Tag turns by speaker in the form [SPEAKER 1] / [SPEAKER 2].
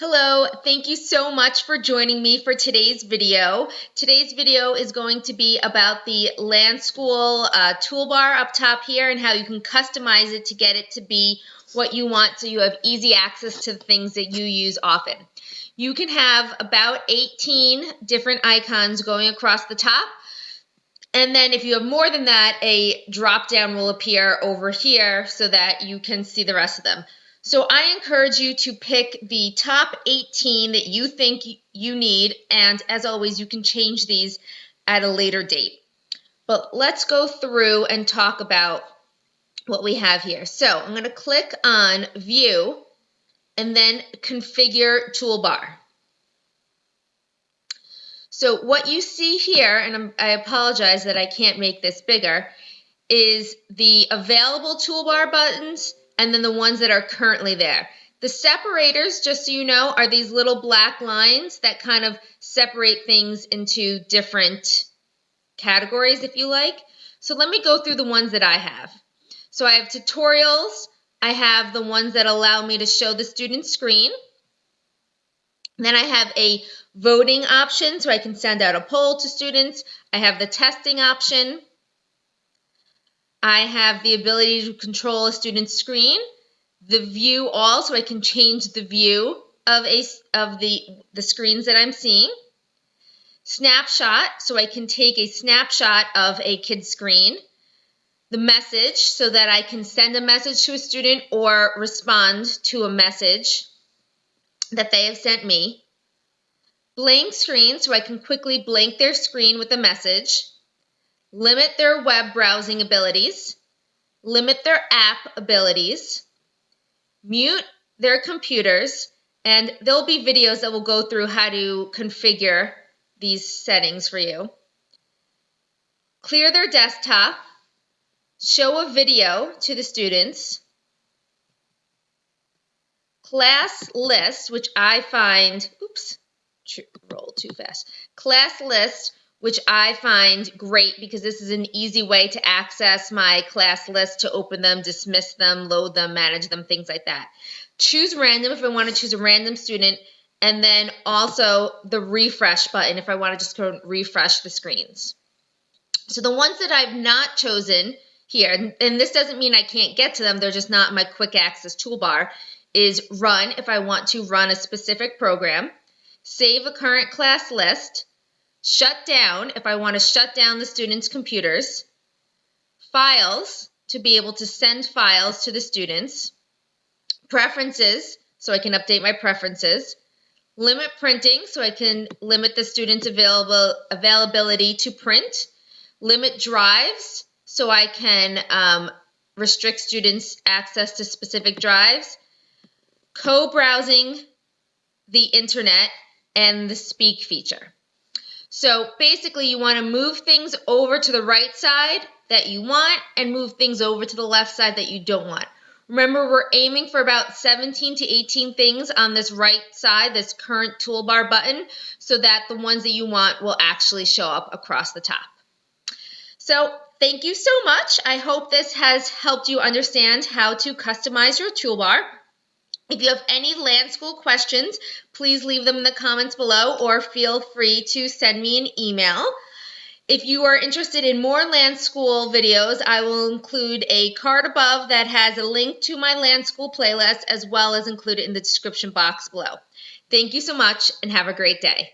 [SPEAKER 1] Hello, thank you so much for joining me for today's video. Today's video is going to be about the LanSchool uh, toolbar up top here and how you can customize it to get it to be what you want so you have easy access to the things that you use often. You can have about 18 different icons going across the top. And then if you have more than that, a drop down will appear over here so that you can see the rest of them. So I encourage you to pick the top 18 that you think you need. And as always, you can change these at a later date. But let's go through and talk about what we have here. So I'm going to click on View and then Configure Toolbar. So what you see here, and I'm, i apologize that I can't make this bigger, is the available toolbar buttons and then the ones that are currently there. The separators, just so you know, are these little black lines that kind of separate things into different categories, if you like. So let me go through the ones that I have. So I have tutorials. I have the ones that allow me to show the student screen. Then I have a voting option, so I can send out a poll to students. I have the testing option. I have the ability to control a student's screen, the view all, so I can change the view of, a, of the, the screens that I'm seeing. Snapshot, so I can take a snapshot of a kid's screen. The message, so that I can send a message to a student or respond to a message that they have sent me. Blank screen, so I can quickly blank their screen with a message limit their web browsing abilities, limit their app abilities, mute their computers, and there'll be videos that will go through how to configure these settings for you. Clear their desktop, show a video to the students, class list, which I find, oops, roll too fast, class list, which I find great because this is an easy way to access my class list to open them, dismiss them, load them, manage them, things like that. Choose random if I want to choose a random student, and then also the refresh button if I want to just go refresh the screens. So the ones that I've not chosen here, and this doesn't mean I can't get to them, they're just not my quick access toolbar, is run if I want to run a specific program, save a current class list, shut down if I want to shut down the students' computers, files to be able to send files to the students, preferences so I can update my preferences, limit printing so I can limit the students' available availability to print, limit drives so I can um, restrict students' access to specific drives, co-browsing the internet, and the speak feature. So basically you want to move things over to the right side that you want and move things over to the left side that you don't want. Remember, we're aiming for about 17 to 18 things on this right side, this current toolbar button, so that the ones that you want will actually show up across the top. So thank you so much. I hope this has helped you understand how to customize your toolbar. If you have any LanSchool questions, please leave them in the comments below or feel free to send me an email. If you are interested in more LanSchool videos, I will include a card above that has a link to my LanSchool playlist as well as include it in the description box below. Thank you so much and have a great day.